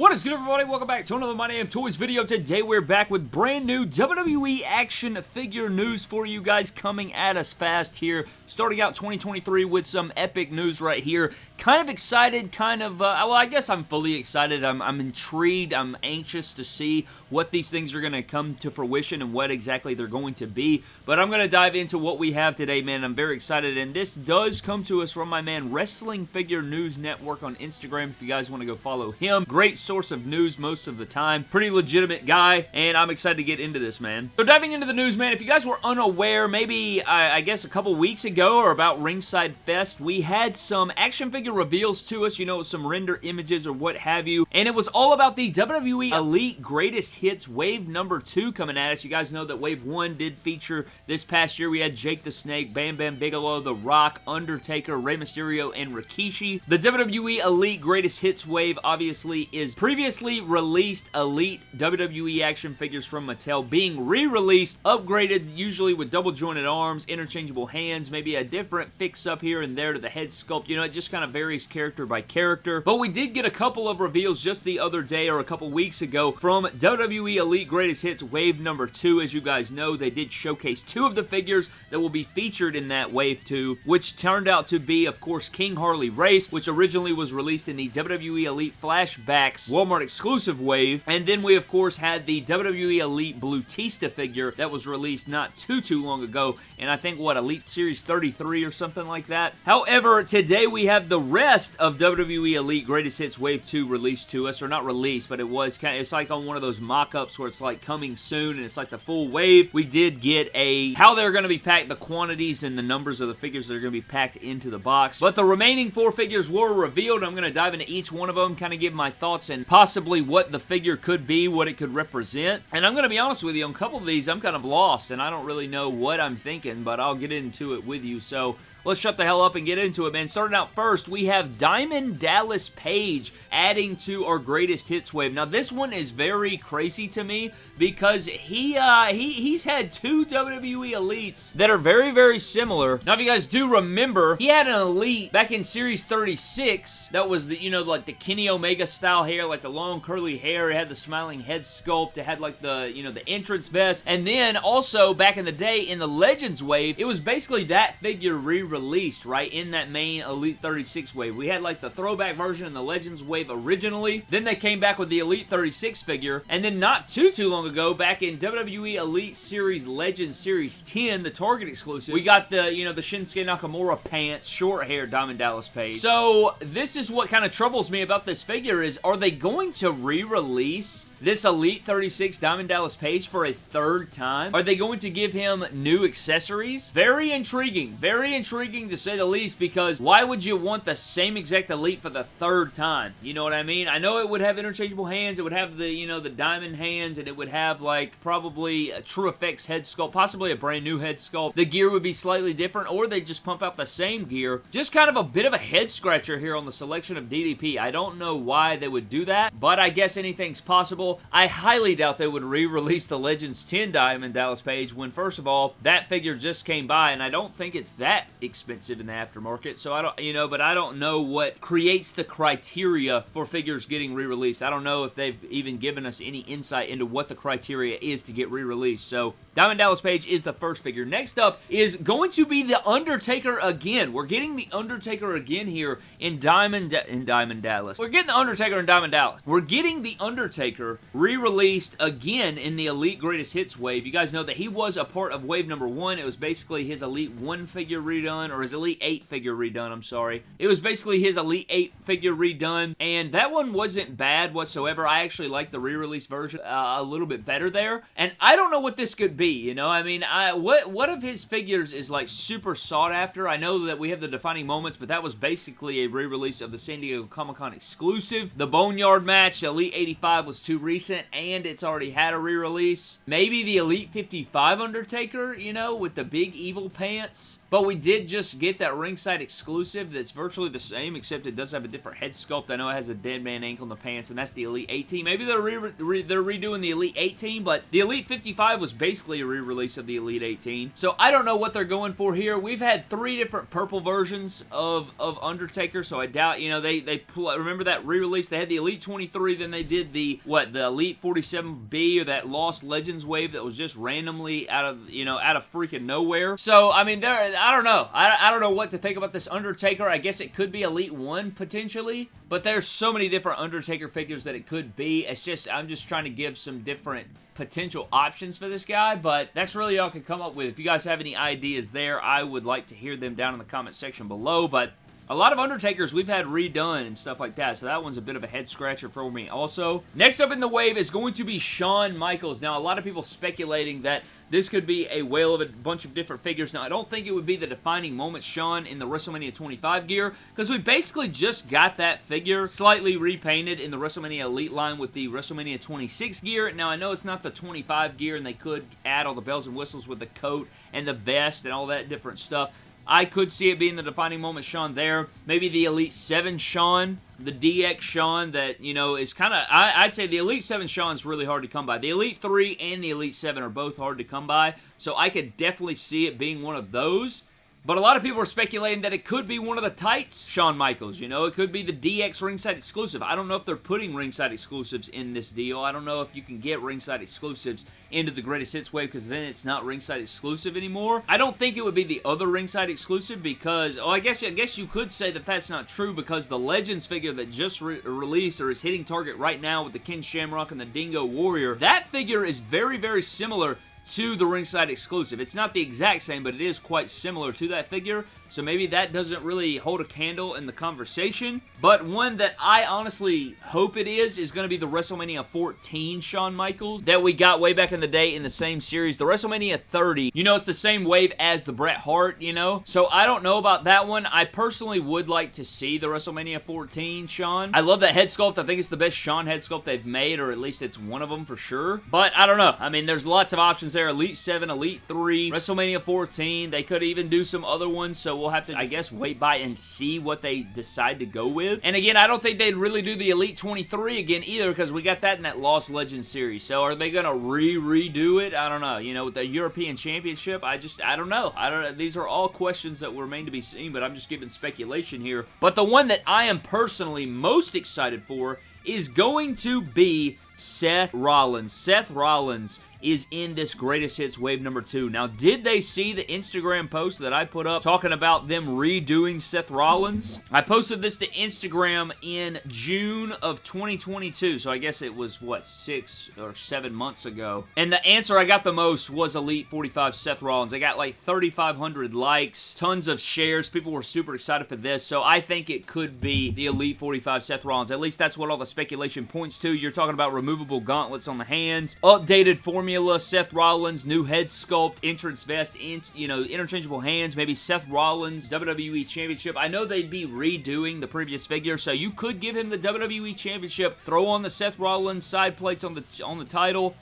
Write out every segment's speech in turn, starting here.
What is good everybody? Welcome back to another My Damn Toys video. Today we're back with brand new WWE action figure news for you guys coming at us fast here. Starting out 2023 with some epic news right here. Kind of excited, kind of, uh, well I guess I'm fully excited. I'm, I'm intrigued, I'm anxious to see what these things are going to come to fruition and what exactly they're going to be. But I'm going to dive into what we have today, man. I'm very excited and this does come to us from my man Wrestling Figure News Network on Instagram if you guys want to go follow him. Great source of news most of the time. Pretty legitimate guy, and I'm excited to get into this, man. So diving into the news, man, if you guys were unaware, maybe, I, I guess a couple weeks ago or about Ringside Fest, we had some action figure reveals to us, you know, some render images or what have you, and it was all about the WWE Elite Greatest Hits Wave number 2 coming at us. You guys know that Wave 1 did feature this past year. We had Jake the Snake, Bam Bam Bigelow, The Rock, Undertaker, Rey Mysterio, and Rikishi. The WWE Elite Greatest Hits Wave obviously is previously released Elite WWE action figures from Mattel being re-released, upgraded usually with double jointed arms, interchangeable hands, maybe a different fix-up here and there to the head sculpt. You know, it just kind of varies character by character. But we did get a couple of reveals just the other day or a couple weeks ago from WWE Elite Greatest Hits Wave number 2. As you guys know, they did showcase two of the figures that will be featured in that Wave 2, which turned out to be, of course, King Harley Race, which originally was released in the WWE Elite Flashbacks Walmart exclusive wave. And then we, of course, had the WWE Elite Batista figure that was released not too, too long ago. And I think, what, Elite Series 33 or something like that? However, today we have the rest of WWE Elite Greatest Hits Wave 2 released to us. Or not released, but it was kind of, it's like on one of those mock-ups where it's like coming soon and it's like the full wave. We did get a, how they're going to be packed, the quantities and the numbers of the figures that are going to be packed into the box. But the remaining four figures were revealed. I'm going to dive into each one of them, kind of give my thoughts and possibly possibly what the figure could be, what it could represent. And I'm going to be honest with you, on a couple of these, I'm kind of lost, and I don't really know what I'm thinking, but I'll get into it with you. So Let's shut the hell up and get into it, man. Starting out first, we have Diamond Dallas Page adding to our greatest hits wave. Now, this one is very crazy to me because he, uh, he, he's had two WWE Elites that are very, very similar. Now, if you guys do remember, he had an Elite back in Series 36 that was the, you know, like the Kenny Omega style hair, like the long curly hair. It had the smiling head sculpt. It had like the, you know, the entrance vest. And then also back in the day in the Legends wave, it was basically that figure re released, right, in that main Elite 36 wave. We had like the throwback version and the Legends wave originally. Then they came back with the Elite 36 figure. And then not too, too long ago, back in WWE Elite Series Legends Series 10, the Target exclusive, we got the, you know, the Shinsuke Nakamura pants, short hair Diamond Dallas Page. So this is what kind of troubles me about this figure is, are they going to re-release this Elite 36 Diamond Dallas Page for a third time? Are they going to give him new accessories? Very intriguing. Very intriguing to say the least because why would you want the same exact Elite for the third time? You know what I mean? I know it would have interchangeable hands. It would have the, you know, the diamond hands and it would have like probably a TrueFX head sculpt, possibly a brand new head sculpt. The gear would be slightly different or they just pump out the same gear. Just kind of a bit of a head scratcher here on the selection of DDP. I don't know why they would do that, but I guess anything's possible. I highly doubt they would re-release the Legends 10 Diamond Dallas Page when, first of all, that figure just came by, and I don't think it's that expensive in the aftermarket, so I don't, you know, but I don't know what creates the criteria for figures getting re-released. I don't know if they've even given us any insight into what the criteria is to get re-released, so Diamond Dallas Page is the first figure. Next up is going to be The Undertaker again. We're getting The Undertaker again here in Diamond, in Diamond Dallas. We're getting The Undertaker in Diamond Dallas. We're getting The Undertaker re-released again in the Elite Greatest Hits wave. You guys know that he was a part of wave number one. It was basically his Elite 1 figure redone, or his Elite 8 figure redone, I'm sorry. It was basically his Elite 8 figure redone, and that one wasn't bad whatsoever. I actually like the re-release version uh, a little bit better there, and I don't know what this could be, you know? I mean, I what, what of his figures is like super sought after? I know that we have the defining moments, but that was basically a re-release of the San Diego Comic-Con exclusive. The Boneyard match, Elite 85 was too recent and it's already had a re-release. Maybe the Elite 55 Undertaker, you know, with the big evil pants. But we did just get that ringside exclusive that's virtually the same, except it does have a different head sculpt. I know it has a dead man ankle in the pants, and that's the Elite 18. Maybe they're re re they're redoing the Elite 18, but the Elite 55 was basically a re-release of the Elite 18. So I don't know what they're going for here. We've had three different purple versions of, of Undertaker, so I doubt, you know, they, they remember that re-release? They had the Elite 23, then they did the, what, the Elite 47B or that Lost Legends wave that was just randomly out of, you know, out of freaking nowhere. So, I mean, there, I don't know. I, I don't know what to think about this Undertaker. I guess it could be Elite 1 potentially, but there's so many different Undertaker figures that it could be. It's just, I'm just trying to give some different potential options for this guy, but that's really all I can come up with. If you guys have any ideas there, I would like to hear them down in the comment section below, but a lot of Undertakers we've had redone and stuff like that, so that one's a bit of a head scratcher for me also. Next up in the wave is going to be Shawn Michaels. Now, a lot of people speculating that this could be a whale of a bunch of different figures. Now, I don't think it would be the defining moment Shawn in the WrestleMania 25 gear, because we basically just got that figure slightly repainted in the WrestleMania Elite line with the WrestleMania 26 gear. Now, I know it's not the 25 gear, and they could add all the bells and whistles with the coat and the vest and all that different stuff. I could see it being the defining moment Shawn there. Maybe the Elite 7 Shawn, the DX Shawn that, you know, is kind of, I'd say the Elite 7 Shawn is really hard to come by. The Elite 3 and the Elite 7 are both hard to come by, so I could definitely see it being one of those. But a lot of people are speculating that it could be one of the tights Shawn Michaels, you know? It could be the DX ringside exclusive. I don't know if they're putting ringside exclusives in this deal. I don't know if you can get ringside exclusives into the greatest hits wave because then it's not ringside exclusive anymore. I don't think it would be the other ringside exclusive because, oh, I guess I guess you could say that that's not true because the Legends figure that just re released or is hitting target right now with the Ken Shamrock and the Dingo Warrior, that figure is very, very similar to the ringside exclusive. It's not the exact same, but it is quite similar to that figure, so maybe that doesn't really hold a candle in the conversation. But one that I honestly hope it is, is going to be the WrestleMania 14 Shawn Michaels that we got way back in the day in the same series. The WrestleMania 30, you know, it's the same wave as the Bret Hart, you know? So I don't know about that one. I personally would like to see the WrestleMania 14 Shawn. I love that head sculpt. I think it's the best Shawn head sculpt they've made, or at least it's one of them for sure. But I don't know. I mean, there's lots of options there. Elite 7, Elite 3, WrestleMania 14. They could even do some other ones, so we'll have to, I guess, wait by and see what they decide to go with. And again, I don't think they'd really do the Elite 23 again either because we got that in that Lost Legends series. So are they going to re-redo it? I don't know. You know, with the European Championship, I just, I don't know. I don't know. These are all questions that remain to be seen, but I'm just giving speculation here. But the one that I am personally most excited for is going to be Seth Rollins. Seth Rollins is in this greatest hits wave number two. Now, did they see the Instagram post that I put up talking about them redoing Seth Rollins? I posted this to Instagram in June of 2022, so I guess it was, what, six or seven months ago. And the answer I got the most was Elite 45 Seth Rollins. I got like 3,500 likes, tons of shares. People were super excited for this, so I think it could be the Elite 45 Seth Rollins. At least that's what all the speculation points to. You're talking about removable gauntlets on the hands, updated formula Seth Rollins, new head sculpt, entrance vest, in, you know, interchangeable hands, maybe Seth Rollins, WWE Championship. I know they'd be redoing the previous figure, so you could give him the WWE Championship, throw on the Seth Rollins side plates on the on the title,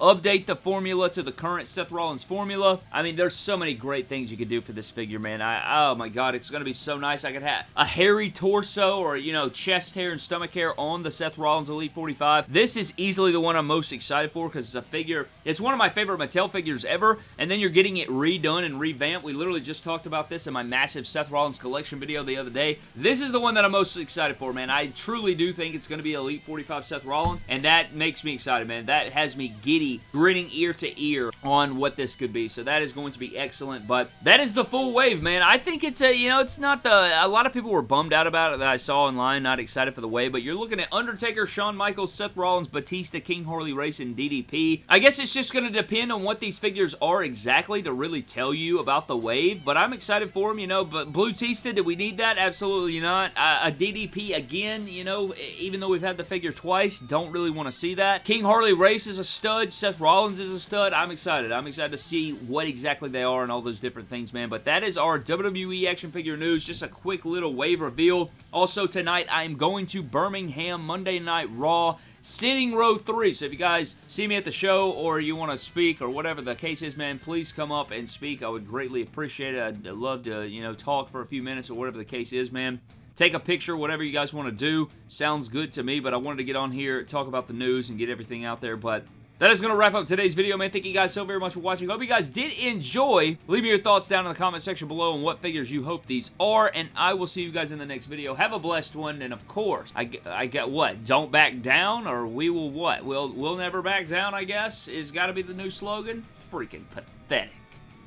update the formula to the current Seth Rollins formula. I mean, there's so many great things you could do for this figure, man. I, oh my god, it's going to be so nice. I could have a hairy torso or, you know, chest hair and stomach hair on the Seth Rollins Elite 45. This is easily the one I'm most excited for because it's a figure, it's one of my favorite Mattel figures ever, and then you're getting it redone and revamped. We literally just talked about this in my massive Seth Rollins collection video the other day. This is the one that I'm most excited for, man. I truly do think it's going to be Elite 45 Seth Rollins, and that makes me excited, man. That has me giddy grinning ear to ear on what this could be. So that is going to be excellent. But that is the full wave, man. I think it's a, you know, it's not the, a lot of people were bummed out about it that I saw online, not excited for the wave. But you're looking at Undertaker, Shawn Michaels, Seth Rollins, Batista, King Harley Race, and DDP. I guess it's just going to depend on what these figures are exactly to really tell you about the wave. But I'm excited for them, you know. But Batista, did we need that? Absolutely not. Uh, a DDP again, you know, even though we've had the figure twice, don't really want to see that. King Harley Race is a stud, Seth Rollins is a stud. I'm excited. I'm excited to see what exactly they are and all those different things, man. But that is our WWE action figure news. Just a quick little wave reveal. Also, tonight I am going to Birmingham Monday Night Raw sitting row three. So if you guys see me at the show or you want to speak or whatever the case is, man, please come up and speak. I would greatly appreciate it. I'd love to, you know, talk for a few minutes or whatever the case is, man take a picture, whatever you guys want to do. Sounds good to me, but I wanted to get on here, talk about the news, and get everything out there. But that is going to wrap up today's video, man. Thank you guys so very much for watching. Hope you guys did enjoy. Leave me your thoughts down in the comment section below on what figures you hope these are, and I will see you guys in the next video. Have a blessed one, and of course, I, I get what? Don't back down, or we will what? We'll, we'll never back down, I guess, is got to be the new slogan. Freaking pathetic.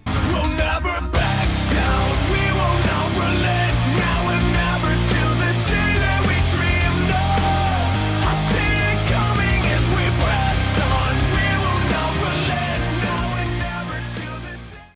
We'll never back down. We will not relent.